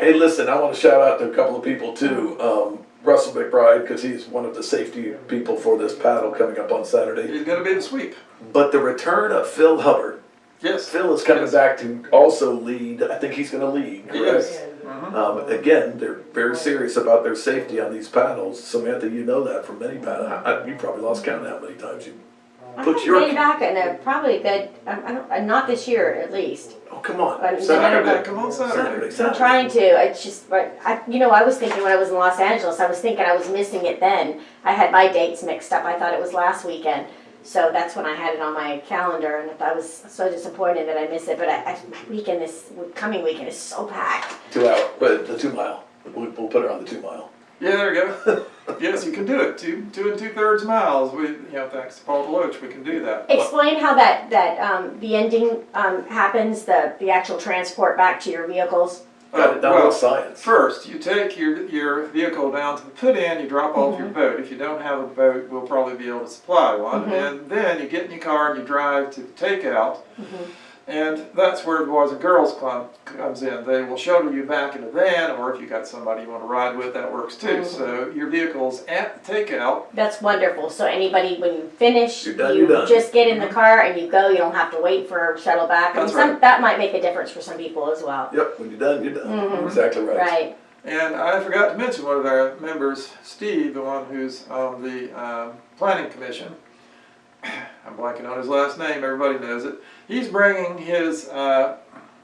good. Hey, listen, I want to shout out to a couple of people too. Um, Russell McBride, because he's one of the safety people for this paddle coming up on Saturday. He's gonna be the sweep. But the return of Phil Hubbard. Yes. Phil is coming Yes. back to also lead. I think he's going to lead. He Correct. is. Mhm. Um, again, they're very serious about their safety on these paddles. Samantha, you know that from many paddles. You probably lost count how many times you I put your. way back and uh, probably a good, um, I don't, uh, not this year at least. Oh, come on. But- Saturday, come on Saturday. Saturday. I'm trying to, it's just, but I, you know, I was thinking when I was in Los Angeles, I was thinking I was missing it then. I had my dates mixed up. I thought it was last weekend. So that's when I had it on my calendar and I was so disappointed that I missed it. But I, I, my weekend this coming weekend is so packed. Two hour, but the two mile. We'll, we'll put her on the two mile. Yeah, there you go. yes, you can do it. Two, two and two thirds miles. We, you know, thanks to Paul Deloach, we can do that. Explain how that, that, um, the ending, um, happens, the, the actual transport back to your vehicles. Got it down well, science. First, you take your, your vehicle down to the put in, you drop off your boat. If you don't have a boat, we'll probably be able to supply one. Mhm. And then you get in your car and you drive to the takeout. Mhm. And that's where the Boys and Girls Club comes in. They will shuttle you back in a van, or if you got somebody you want to ride with, that works too. Mhm. So your vehicle's at the takeout. That's wonderful. So anybody, when you finish, You're done, you you're done. just get in the car and you go. You don't have to wait for a shuttle back. I mean, That's some, right. that might make a difference for some people as well. Yep, when you're done, you're done. Mhm. Exactly right. Right. And I forgot to mention one of our members, Steve, the one who's on the um, planning commission. I'm blanking on his last name. Everybody knows it. He's bringing his uh,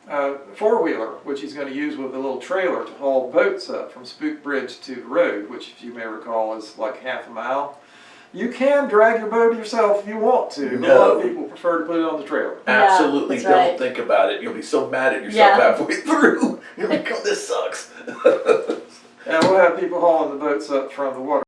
uh, four wheeler, which he's going to use with a little trailer to haul boats up from Spook Bridge to the road, which, if you may recall, is like half a mile. You can drag your boat yourself if you want to. but A lot of people prefer to put it on the trailer. Absolutely that's don't right. think about it. You'll be so mad at yourself Yeah. halfway through. You'll be, "God, this sucks. And we'll have people hauling the boats up from the water